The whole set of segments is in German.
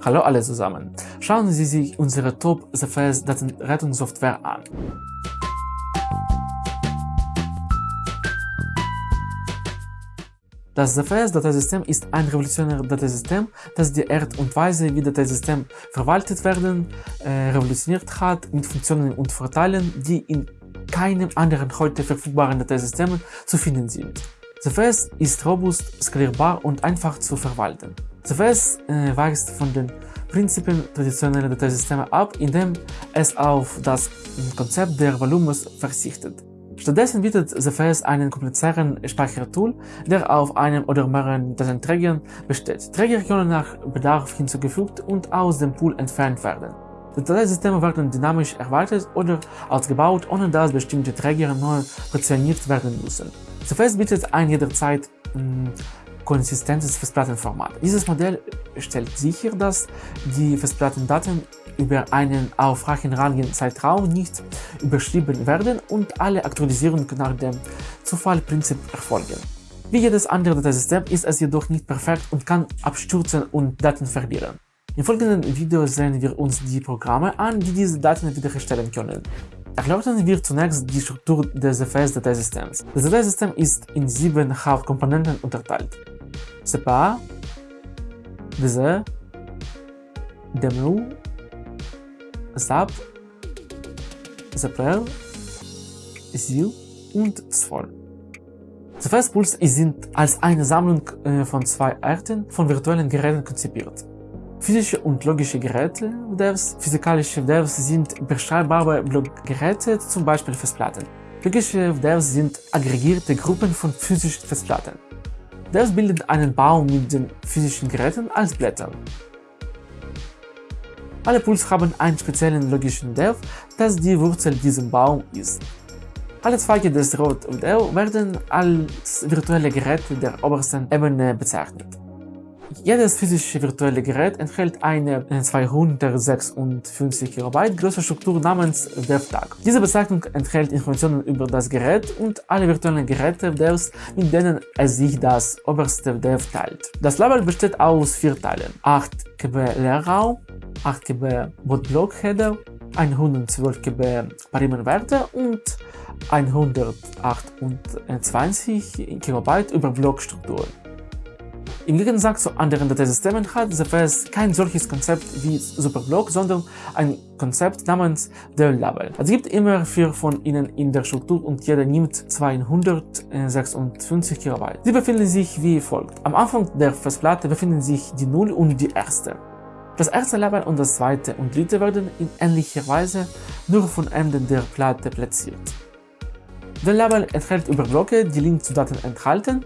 Hallo alle zusammen. Schauen Sie sich unsere Top ZFS Datenrettungssoftware an. Das ZFS-Dateisystem ist ein revolutionäres Dateisystem, das die Art und Weise, wie Dateisystem verwaltet werden, äh, revolutioniert hat mit Funktionen und Vorteilen, die in keinem anderen heute verfügbaren Dateisystem zu finden sind. ZFS ist robust, skalierbar und einfach zu verwalten. ZFS äh, weicht von den Prinzipien traditioneller Dateisysteme ab, indem es auf das Konzept der Volumes verzichtet. Stattdessen bietet ZFS einen komplizierten Speichertool, der auf einem oder mehreren Datenträgern besteht. Träger können nach Bedarf hinzugefügt und aus dem Pool entfernt werden. Die Dateisysteme werden dynamisch erweitert oder ausgebaut, ohne dass bestimmte Träger neu portioniert werden müssen. ZFS bietet ein jederzeit konsistentes Festplattenformat. Dieses Modell stellt sicher, dass die Festplattendaten über einen auf rangigen Zeitraum nicht überschrieben werden und alle Aktualisierungen nach dem Zufallprinzip erfolgen. Wie jedes andere Dateisystem ist es jedoch nicht perfekt und kann abstürzen und Daten verlieren. Im folgenden Video sehen wir uns die Programme an, die diese Daten wiederherstellen können. Erläutern wir zunächst die Struktur des ZFS-Dateisystems. Das Dateisystem ist in sieben Hauptkomponenten unterteilt. CPA, DZ, DMU, SAP, ZPL, SIL und ZFOL. ZFS-Pools sind als eine Sammlung äh, von zwei Arten von virtuellen Geräten konzipiert. Physische und logische Geräte Devs, physikalische Devs sind beschreibbare Blockgeräte, zum Beispiel Festplatten. Logische Devs sind aggregierte Gruppen von physischen Festplatten. Devs bilden einen Baum mit den physischen Geräten als Blätter. Alle Pools haben einen speziellen logischen Dev, das die Wurzel dieses Baums ist. Alle Zweige des Rot Dev werden als virtuelle Geräte der obersten Ebene bezeichnet. Jedes physische virtuelle Gerät enthält eine 256 KB große Struktur namens DevTag. Diese Bezeichnung enthält Informationen über das Gerät und alle virtuellen Geräte Devs, mit denen es sich das oberste Dev teilt. Das Label besteht aus vier Teilen. 8 KB Leerraum, 8 KB Botblock-Header, 112 KB Parimenwerte und 128 KB Überblockstrukturen. Im Gegensatz zu anderen Dateisystemen hat ZFS kein solches Konzept wie Superblock, sondern ein Konzept namens der Label. Es gibt immer vier von ihnen in der Struktur und jeder nimmt 256 KB. Sie befinden sich wie folgt. Am Anfang der Festplatte befinden sich die 0 und die erste. Das erste Label und das zweite und dritte werden in ähnlicher Weise nur von Enden der Platte platziert. Der Label enthält Überblöcke, die Link zu Daten enthalten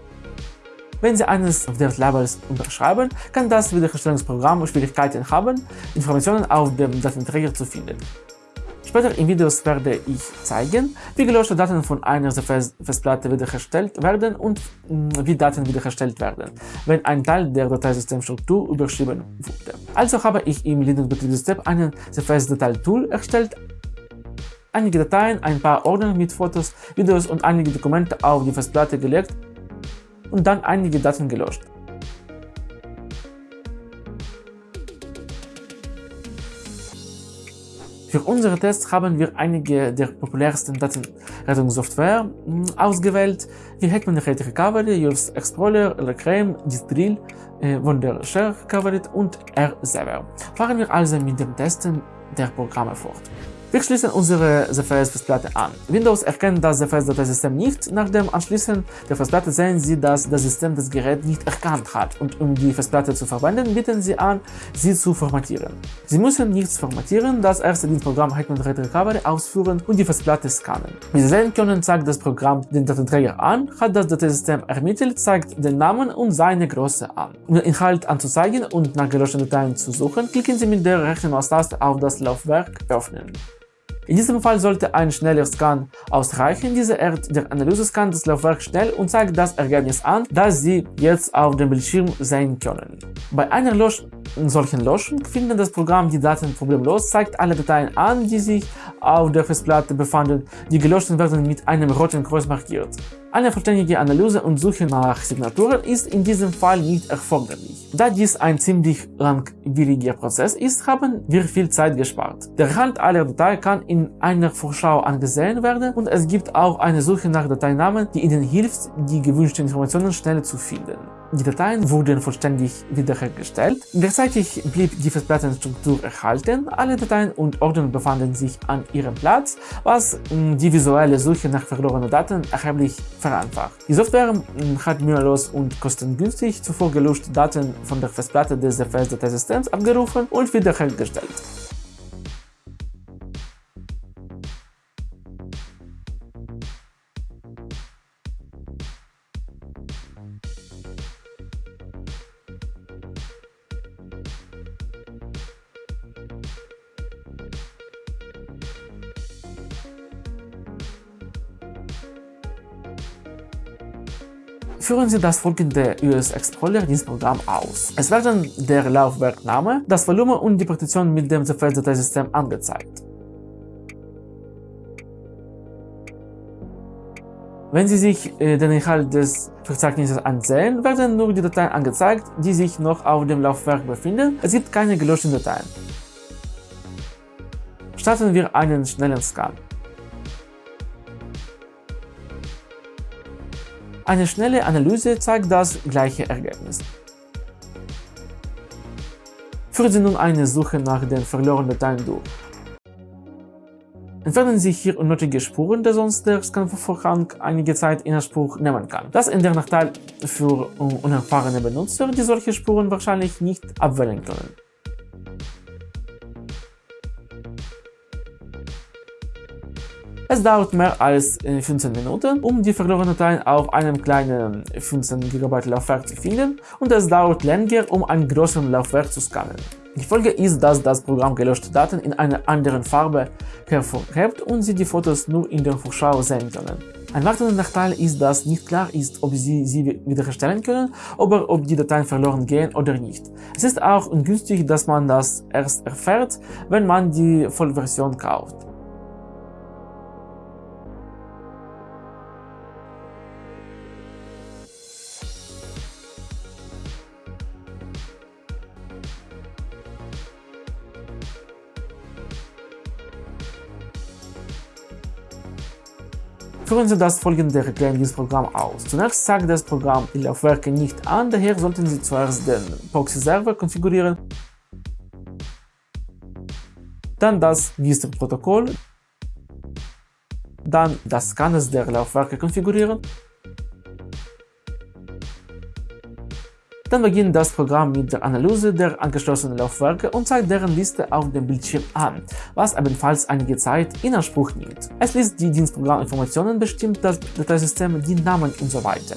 wenn Sie eines der Labels unterschreiben, kann das Wiederherstellungsprogramm Schwierigkeiten haben, Informationen auf dem Datenträger zu finden. Später in Videos werde ich zeigen, wie gelöschte Daten von einer Festplatte wiederhergestellt werden und mm, wie Daten wiederhergestellt werden, wenn ein Teil der Dateisystemstruktur überschrieben wurde. Also habe ich im Linux-Betriebssystem einen CFS-Datei-Tool erstellt, einige Dateien, ein paar Ordner mit Fotos, Videos und einige Dokumente auf die Festplatte gelegt und dann einige Daten gelöscht. Für unsere Tests haben wir einige der populärsten Datenrettungssoftware hm, ausgewählt, wie Hetman Red Recovery, Yours Explorer, Lecraim, Distril, äh, Wondershare Recovery und R-Server. Fahren wir also mit dem Testen der Programme fort. Wir schließen unsere ZFS-Festplatte an. Windows erkennt das ZFS-Dateisystem nicht. Nach dem Anschließen der Festplatte sehen Sie, dass das System das Gerät nicht erkannt hat und um die Festplatte zu verwenden, bieten Sie an, sie zu formatieren. Sie müssen nichts formatieren, das erste Dienstprogramm Hetman Red Recovery ausführen und die Festplatte scannen. Wie Sie sehen können, zeigt das Programm den Datenträger an, hat das Dateisystem ermittelt, zeigt den Namen und seine Größe an. Um den Inhalt anzuzeigen und nach gelöschten Dateien zu suchen, klicken Sie mit der rechten Maustaste auf das Laufwerk Öffnen. In diesem Fall sollte ein schneller Scan ausreichen. Diese Art der Analyse scannt das Laufwerk schnell und zeigt das Ergebnis an, das Sie jetzt auf dem Bildschirm sehen können. Bei einer Lösch solchen Löschung findet das Programm die Daten problemlos, zeigt alle Dateien an, die sich auf der Festplatte befanden. Die gelöschten werden mit einem roten Kreuz markiert. Eine vollständige Analyse und Suche nach Signaturen ist in diesem Fall nicht erforderlich. Da dies ein ziemlich langwieriger Prozess ist, haben wir viel Zeit gespart. Der Inhalt aller Dateien kann in einer Vorschau angesehen werden und es gibt auch eine Suche nach Dateinamen, die Ihnen hilft, die gewünschten Informationen schnell zu finden. Die Dateien wurden vollständig wiederhergestellt. Gleichzeitig blieb die Festplattenstruktur erhalten. Alle Dateien und Ordner befanden sich an ihrem Platz, was mm, die visuelle Suche nach verlorenen Daten erheblich vereinfacht. Die Software mm, hat mühelos und kostengünstig zuvor gelöschte Daten von der Festplatte des DFS-Dateisystems abgerufen und wiederhergestellt. Führen Sie das folgende US Explorer Dienstprogramm aus. Es werden der Laufwerkname, das Volumen und die Partition mit dem ZFS-Dateisystem angezeigt. Wenn Sie sich äh, den Inhalt des Verzeichnisses ansehen, werden nur die Dateien angezeigt, die sich noch auf dem Laufwerk befinden. Es gibt keine gelöschten Dateien. Starten wir einen schnellen Scan. Eine schnelle Analyse zeigt das gleiche Ergebnis. Führen Sie nun eine Suche nach den verlorenen Dateien durch. Entfernen Sie hier unnötige Spuren, da sonst der Scanvorgang einige Zeit in Anspruch nehmen kann. Das ist der Nachteil für unerfahrene Benutzer, die solche Spuren wahrscheinlich nicht abwählen können. Es dauert mehr als 15 äh, Minuten, um die verlorenen Dateien auf einem kleinen 15 GB Laufwerk zu finden und es dauert länger, um ein größeres Laufwerk zu scannen. Die Folge ist, dass das Programm gelöschte Daten in einer anderen Farbe hervorhebt und Sie die Fotos nur in der Vorschau sehen können. Ein weiterer Nachteil ist, dass nicht klar ist, ob Sie sie wiederherstellen können oder ob die Dateien verloren gehen oder nicht. Es ist auch ungünstig, dass man das erst erfährt, wenn man die Vollversion kauft. Führen Sie das folgende Erklärungsprogramm aus. Zunächst zeigt das Programm die Laufwerke nicht an, daher sollten Sie zuerst den Proxy-Server konfigurieren, dann das Wistr-Protokoll, dann das Scanners der Laufwerke konfigurieren Dann beginnt das Programm mit der Analyse der angeschlossenen Laufwerke und zeigt deren Liste auf dem Bildschirm an, was ebenfalls einige Zeit in Anspruch nimmt. Es liest die Dienstprogramminformationen, bestimmt das Dateisystem, die Namen und so weiter.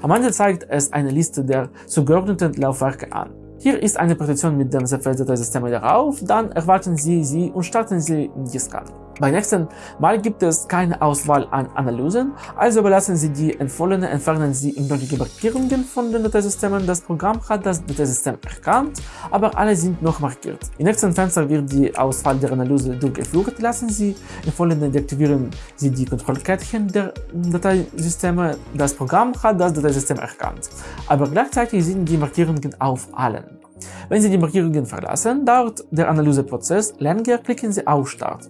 Am Ende zeigt es eine Liste der zugeordneten Laufwerke an. Hier ist eine Partition mit dem ZFS-Dateisystem darauf, dann erwarten Sie sie und starten Sie die Scan. Beim nächsten Mal gibt es keine Auswahl an Analysen, also belassen Sie die empfohlene, entfernen Sie unnötige Markierungen von den Dateisystemen. Das Programm hat das Dateisystem erkannt, aber alle sind noch markiert. Im nächsten Fenster wird die Auswahl der Analyse durchgeführt. Lassen Sie empfohlene deaktivieren Sie die Kontrollkettchen der Dateisysteme. Das Programm hat das Dateisystem erkannt, aber gleichzeitig sind die Markierungen auf allen. Wenn Sie die Markierungen verlassen, dauert der Analyseprozess länger, klicken Sie auf Start.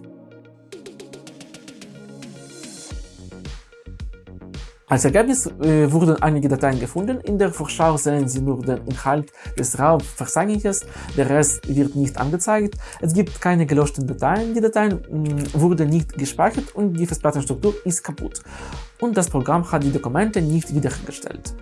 Als Ergebnis äh, wurden einige Dateien gefunden. In der Vorschau sehen Sie nur den Inhalt des Raumverzeichnisses, der Rest wird nicht angezeigt. Es gibt keine gelöschten Dateien, die Dateien mh, wurden nicht gespeichert und die Festplattenstruktur ist kaputt. Und das Programm hat die Dokumente nicht wiederhergestellt.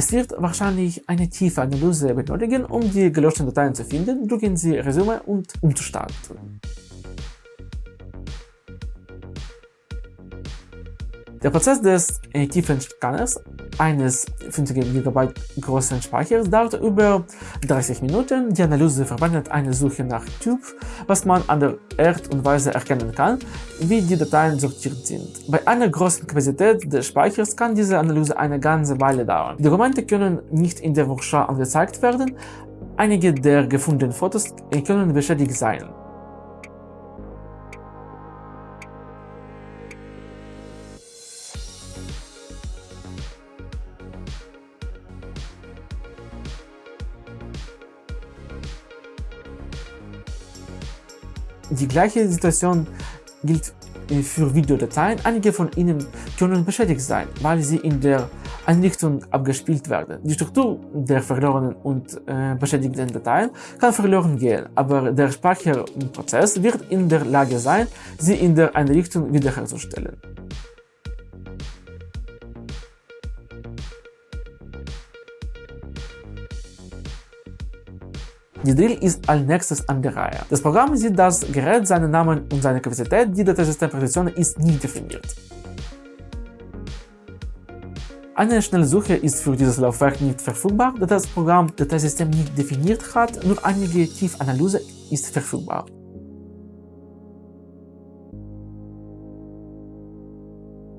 Es wird wahrscheinlich eine tiefe Analyse benötigen, um die gelöschten Dateien zu finden. Drücken Sie Resume und um Der Prozess des äh, tiefen Scanners eines 50 GB großen Speichers dauert über 30 Minuten. Die Analyse verwendet eine Suche nach Typ, was man an der Art und Weise erkennen kann, wie die Dateien sortiert sind. Bei einer großen Kapazität des Speichers kann diese Analyse eine ganze Weile dauern. Die Dokumente können nicht in der Vorschau angezeigt werden. Einige der gefundenen Fotos können beschädigt sein. Die gleiche Situation gilt äh, für Videodateien. Einige von ihnen können beschädigt sein, weil sie in der Einrichtung abgespielt werden. Die Struktur der verlorenen und äh, beschädigten Dateien kann verloren gehen, aber der Speicherprozess wird in der Lage sein, sie in der Einrichtung wiederherzustellen. Die Drill ist als nächstes an der Reihe. Das Programm sieht das Gerät, seinen Namen und seine Kapazität, die Dateisystempartition ist nicht definiert. Eine Schnellsuche ist für dieses Laufwerk nicht verfügbar, da das Programm Dateisystem nicht definiert hat, nur einige Tiefanalyse ist verfügbar.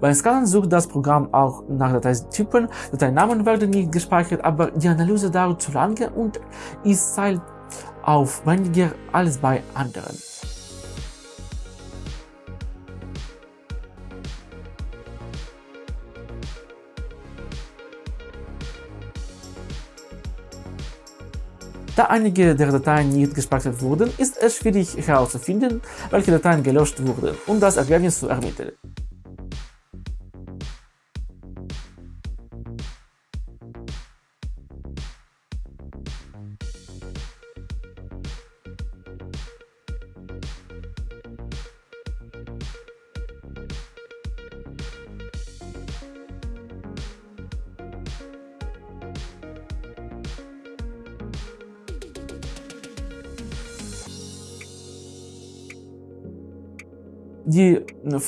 Beim Scannen sucht das Programm auch nach Dateitypen, Dateinamen werden nicht gespeichert, aber die Analyse dauert zu lange und ist zeitaufwendiger als bei anderen. Da einige der Dateien nicht gespeichert wurden, ist es schwierig herauszufinden, welche Dateien gelöscht wurden, um das Ergebnis zu ermitteln.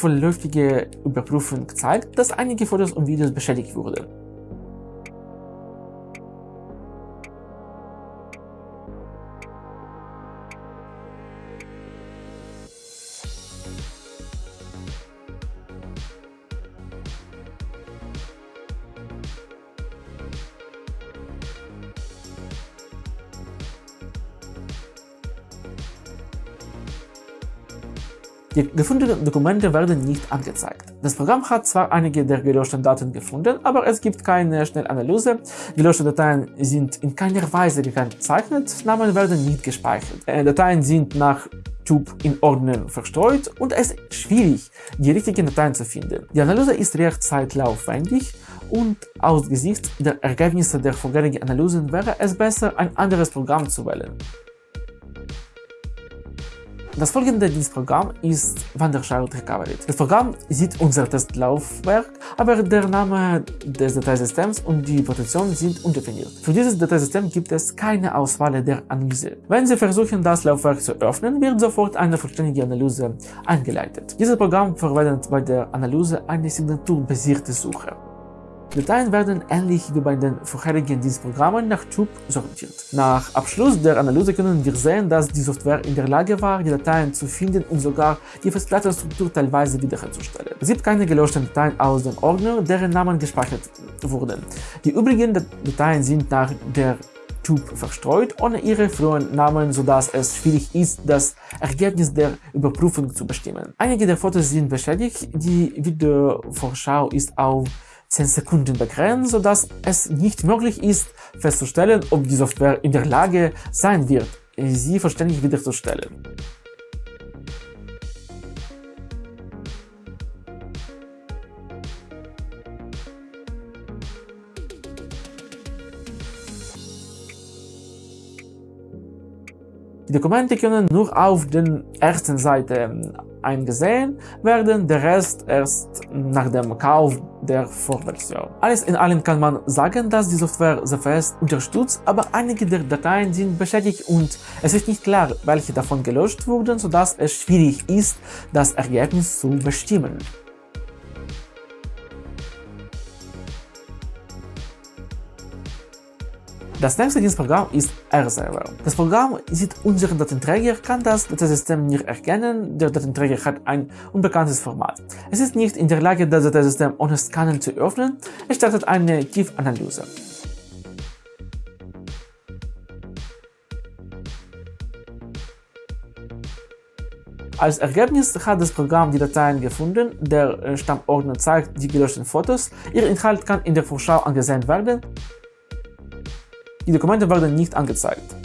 Vorläufige Überprüfung zeigt, dass einige Fotos und Videos beschädigt wurden. Die gefundenen Dokumente werden nicht angezeigt. Das Programm hat zwar einige der gelöschten Daten gefunden, aber es gibt keine Schnellanalyse. Gelöschte Dateien sind in keiner Weise gekennzeichnet, Namen werden nicht gespeichert. Äh, Dateien sind nach Typ in Ordnern verstreut und es ist schwierig, die richtigen Dateien zu finden. Die Analyse ist recht zeitaufwendig und aus Gesicht der Ergebnisse der vorherigen Analysen wäre es besser, ein anderes Programm zu wählen. Das folgende Dienstprogramm ist Wanderchild Recovery. Das Programm sieht unser Testlaufwerk, aber der Name des Dateisystems und die Protektion sind undefiniert. Für dieses Dateisystem gibt es keine Auswahl der Analyse. Wenn Sie versuchen, das Laufwerk zu öffnen, wird sofort eine vollständige Analyse eingeleitet. Dieses Programm verwendet bei der Analyse eine signaturbasierte Suche. Dateien werden ähnlich wie bei den vorherigen Dienstprogrammen nach Typ sortiert. Nach Abschluss der Analyse können wir sehen, dass die Software in der Lage war, die Dateien zu finden und sogar die Festplattenstruktur teilweise wiederherzustellen. Es gibt keine gelöschten Dateien aus dem Ordner, deren Namen gespeichert wurden. Die übrigen Dateien sind nach der Typ verstreut, ohne ihre frühen Namen, sodass es schwierig ist, das Ergebnis der Überprüfung zu bestimmen. Einige der Fotos sind beschädigt, die Videovorschau ist auf 10 Sekunden begrenzt, sodass es nicht möglich ist, festzustellen, ob die Software in der Lage sein wird, sie vollständig wiederzustellen. Die Dokumente können nur auf der ersten Seite eingesehen werden, der Rest erst nach dem Kauf der Vorversion. Alles in allem kann man sagen, dass die Software ZFS unterstützt, aber einige der Dateien sind beschädigt und es ist nicht klar, welche davon gelöscht wurden, sodass es schwierig ist, das Ergebnis zu bestimmen. Das nächste Dienstprogramm ist R-Server. Das Programm sieht unseren Datenträger, kann das Dateisystem nicht erkennen, der Datenträger hat ein unbekanntes Format. Es ist nicht in der Lage, das Dateisystem ohne Scannen zu öffnen, es startet eine Tiefanalyse. Als Ergebnis hat das Programm die Dateien gefunden, der Stammordner zeigt die gelöschten Fotos, ihr Inhalt kann in der Vorschau angesehen werden, die Dokumente werden nicht angezeigt.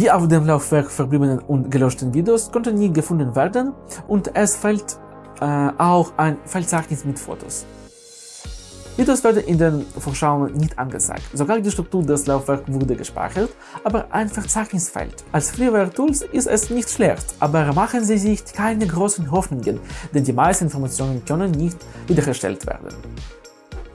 Die auf dem Laufwerk verbliebenen und gelöschten Videos konnten nie gefunden werden und es fehlt äh, auch ein Verzeichnis mit Fotos. Videos werden in den Vorschauen nicht angezeigt. Sogar die Struktur des Laufwerks wurde gespeichert, aber ein Verzeichnis fehlt. Als Freeware-Tools ist es nicht schlecht, aber machen Sie sich keine großen Hoffnungen, denn die meisten Informationen können nicht wiederhergestellt werden.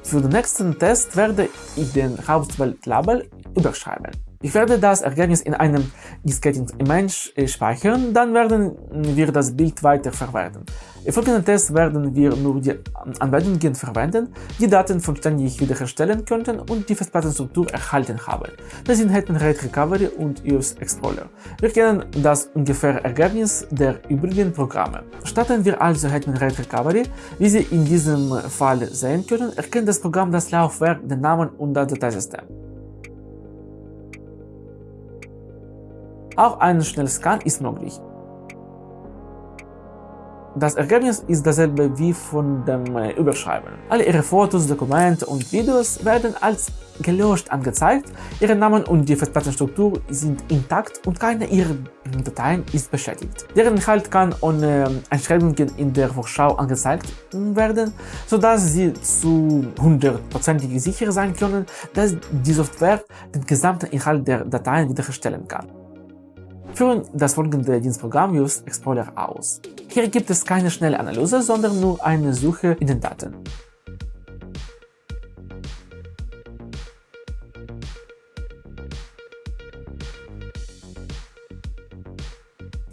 Für den nächsten Test werde ich den Hauptwelt-Label überschreiben. Ich werde das Ergebnis in einem Disketten-Image speichern, dann werden wir das Bild weiterverwerten. Im folgenden Test werden wir nur die Anwendungen verwenden, die Daten vollständig wiederherstellen könnten und die Festplattenstruktur erhalten haben. Das sind Hetman RAID Recovery und EOS Explorer. Wir kennen das ungefähre Ergebnis der übrigen Programme. Starten wir also Hetman RAID Recovery. Wie Sie in diesem Fall sehen können, erkennt das Programm das Laufwerk, den Namen und das Dateisystem. Auch ein Schnellscan ist möglich. Das Ergebnis ist dasselbe wie von dem Überschreiben. Alle Ihre Fotos, Dokumente und Videos werden als gelöscht angezeigt, Ihre Namen und die Festplattenstruktur sind intakt und keine Ihrer Dateien ist beschädigt. Deren Inhalt kann ohne Einschränkungen in der Vorschau angezeigt werden, sodass Sie zu hundertprozentig sicher sein können, dass die Software den gesamten Inhalt der Dateien wiederherstellen kann führen das folgende Dienstprogramm Use Explorer aus. Hier gibt es keine schnelle Analyse, sondern nur eine Suche in den Daten.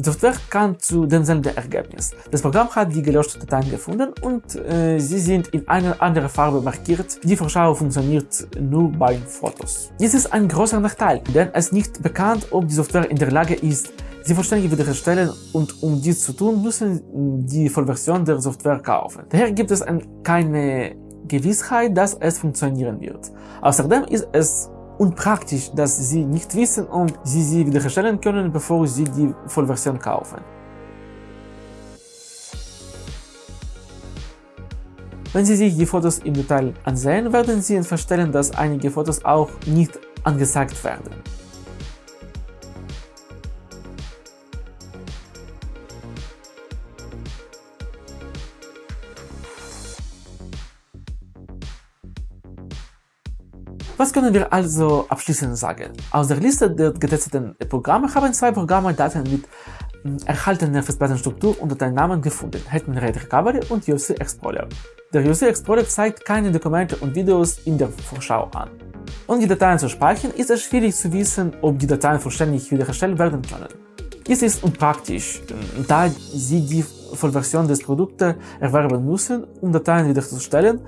Die Software kam zu demselben Ergebnis. Das Programm hat die gelöschten Dateien gefunden und äh, sie sind in eine andere Farbe markiert. Die Vorschau funktioniert nur bei Fotos. Dies ist ein großer Nachteil, denn es ist nicht bekannt, ob die Software in der Lage ist, sie vollständig wiederherstellen und um dies zu tun, müssen die Vollversion der Software kaufen. Daher gibt es keine Gewissheit, dass es funktionieren wird. Außerdem ist es unpraktisch, dass sie nicht wissen, ob sie sie wiederherstellen können, bevor sie die Vollversion kaufen. Wenn Sie sich die Fotos im Detail ansehen, werden Sie feststellen, dass einige Fotos auch nicht angezeigt werden. Was können wir also abschließend sagen? Aus der Liste der getesteten Programme haben zwei Programme Daten mit hm, erhaltener Festplattenstruktur und Dateinamen gefunden, Hetman RAID Recovery und UC Explorer. Der UC Explorer zeigt keine Dokumente und Videos in der Vorschau an. Um die Dateien zu speichern, ist es schwierig zu wissen, ob die Dateien vollständig wiederhergestellt werden können. Dies ist unpraktisch, da Sie die Vollversion des Produktes erwerben müssen, um Dateien wiederzustellen,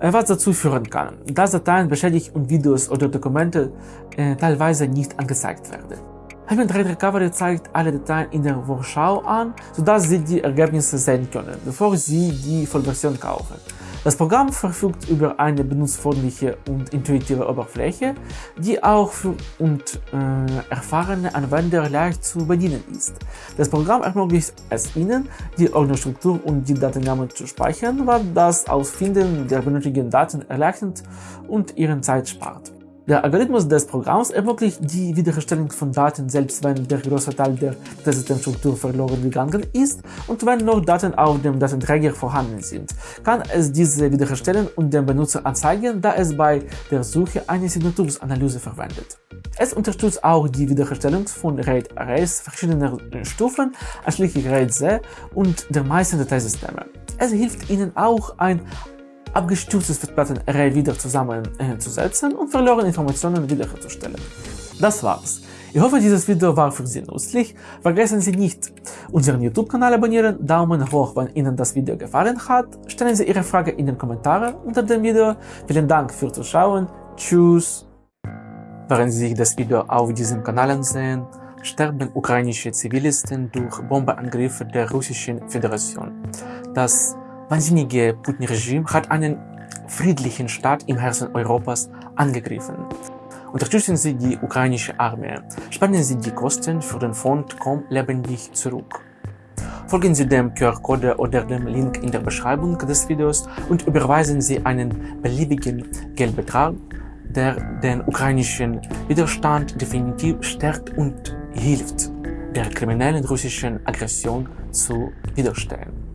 was dazu führen kann, dass Dateien beschädigt und Videos oder Dokumente äh, teilweise nicht angezeigt werden. Heaven Trade Recovery zeigt alle Dateien in der Vorschau an, sodass Sie die Ergebnisse sehen können, bevor Sie die Vollversion kaufen. Das Programm verfügt über eine benutzerfreundliche und intuitive Oberfläche, die auch für und äh, erfahrene Anwender leicht zu bedienen ist. Das Programm ermöglicht es Ihnen, die Ordnerstruktur und die Datennamen zu speichern, was das Ausfinden der benötigten Daten erleichtert und Ihren Zeit spart. Der Algorithmus des Programms ermöglicht die Wiederherstellung von Daten, selbst wenn der große Teil der Dateisystemstruktur verloren gegangen ist und wenn noch Daten auf dem Datenträger vorhanden sind, kann es diese wiederherstellen und dem Benutzer anzeigen, da es bei der Suche eine Signaturanalyse verwendet. Es unterstützt auch die Wiederherstellung von RAID-Arrays verschiedener Stufen, einschließlich RAID-C und der meisten Dateisysteme. Es hilft Ihnen auch, ein abgestürztes Festplattenarray wieder zusammenzusetzen und verlorene Informationen wiederherzustellen. Das war's. Ich hoffe, dieses Video war für Sie nützlich. Vergessen Sie nicht, unseren YouTube-Kanal abonnieren, Daumen hoch, wenn Ihnen das Video gefallen hat. Stellen Sie Ihre Frage in den Kommentaren unter dem Video. Vielen Dank fürs Zuschauen. Tschüss. Während Sie sich das Video auf diesem Kanal ansehen, sterben ukrainische Zivilisten durch Bombeangriffe der Russischen Föderation. Das wahnsinnige Putin-Regime hat einen friedlichen Staat im Herzen Europas angegriffen. Unterstützen Sie die ukrainische Armee. Spenden Sie die Kosten für den Fond Komm lebendig zurück. Folgen Sie dem QR-Code oder dem Link in der Beschreibung des Videos und überweisen Sie einen beliebigen Geldbetrag, der den ukrainischen Widerstand definitiv stärkt und hilft, der kriminellen russischen Aggression zu widerstehen.